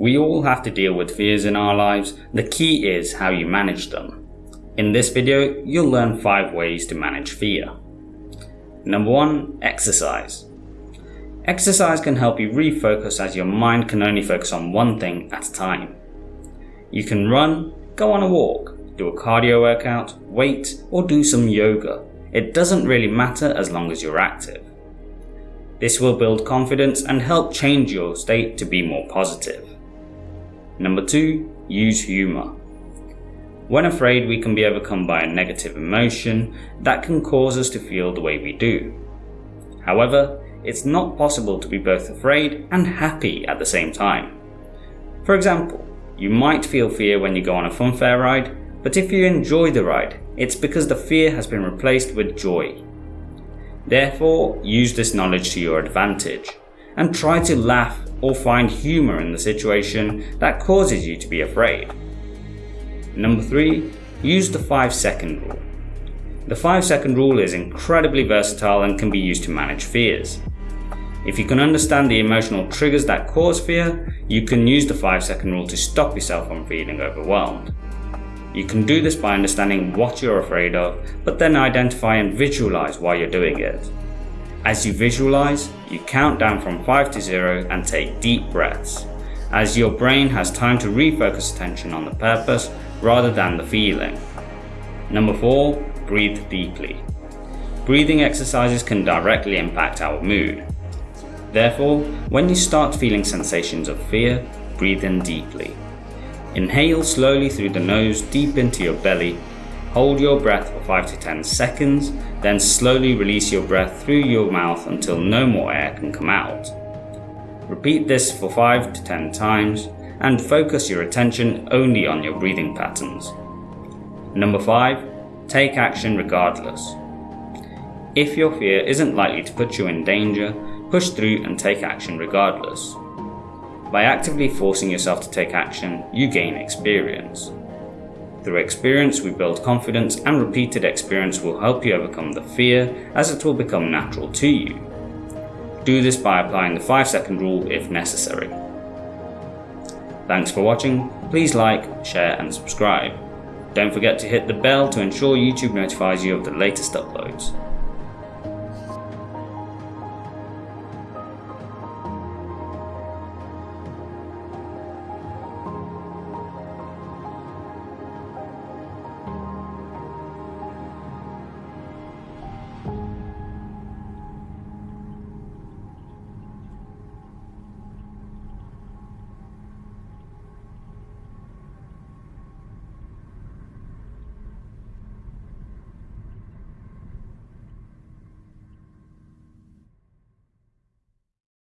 We all have to deal with fears in our lives, the key is how you manage them. In this video, you'll learn 5 ways to manage fear. Number 1. Exercise. Exercise can help you refocus as your mind can only focus on one thing at a time. You can run, go on a walk, do a cardio workout, wait, or do some yoga. It doesn't really matter as long as you're active. This will build confidence and help change your state to be more positive. Number 2. Use humour. When afraid we can be overcome by a negative emotion that can cause us to feel the way we do. However, it's not possible to be both afraid and happy at the same time. For example, you might feel fear when you go on a funfair ride, but if you enjoy the ride, it's because the fear has been replaced with joy. Therefore, use this knowledge to your advantage and try to laugh or find humour in the situation that causes you to be afraid. Number 3. Use the 5 second rule. The 5 second rule is incredibly versatile and can be used to manage fears. If you can understand the emotional triggers that cause fear, you can use the 5 second rule to stop yourself from feeling overwhelmed. You can do this by understanding what you're afraid of, but then identify and visualize why you're doing it. As you visualize, you count down from 5 to 0 and take deep breaths, as your brain has time to refocus attention on the purpose rather than the feeling. Number 4. Breathe deeply. Breathing exercises can directly impact our mood. Therefore, when you start feeling sensations of fear, breathe in deeply. Inhale slowly through the nose deep into your belly. Hold your breath for 5 to 10 seconds, then slowly release your breath through your mouth until no more air can come out. Repeat this for 5 to 10 times and focus your attention only on your breathing patterns. Number 5. Take action regardless. If your fear isn't likely to put you in danger, push through and take action regardless. By actively forcing yourself to take action, you gain experience. Through experience we build confidence and repeated experience will help you overcome the fear as it will become natural to you. Do this by applying the 5 second rule if necessary. Thanks for watching, please like, share and subscribe. Don't forget to hit the bell to ensure YouTube notifies you of the latest uploads.